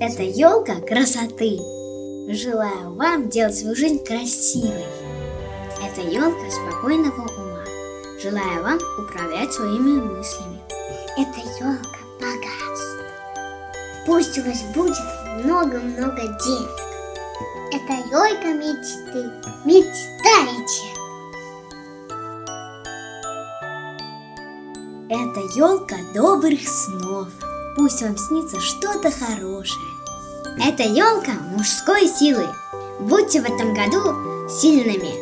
Это елка красоты. Желаю вам делать свою жизнь красивой. Это елка спокойного ума. Желаю вам управлять своими мыслями. Это елка богатства. Пусть у вас будет много-много денег. Это елка мечты. Мечтайте. Это елка добрых снов. Пусть вам снится что-то хорошее. Это елка мужской силы. Будьте в этом году сильными.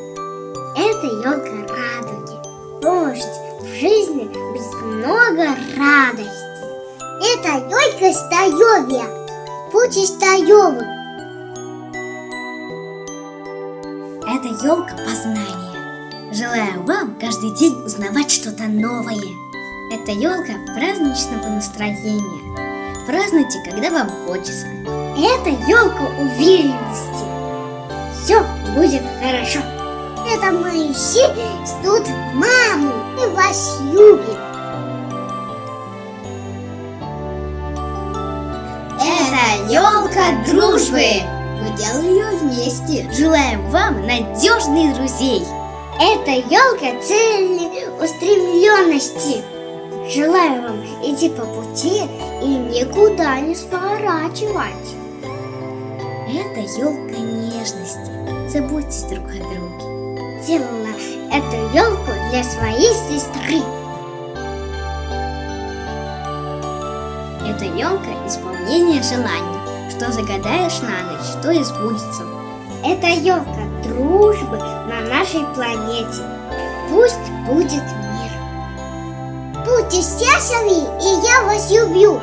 Это елка радуги. Пусть в жизни будет много радости. Это елка стоевья. Будьте стоевы. Это елка познания. Желаю вам каждый день узнавать что-то новое. Это елка праздничного настроения. Празднуйте, когда вам хочется. Это елка уверенности. Все будет хорошо. Это мои все ждут маму и вас любят. Это елка дружбы. Мы делали ее вместе. Желаем вам надежных друзей. Это елка целеустремленности. Желаю вам идти по пути и никуда не сворачивать. Это елка нежности. Заботьтесь друг о друге. Делала эту елку для своей сестры. Это елка исполнения желаний. Что загадаешь на ночь, то и сбудется. Это елка дружбы на нашей планете. Пусть будет мир. Будьте счастливы, и я вас люблю.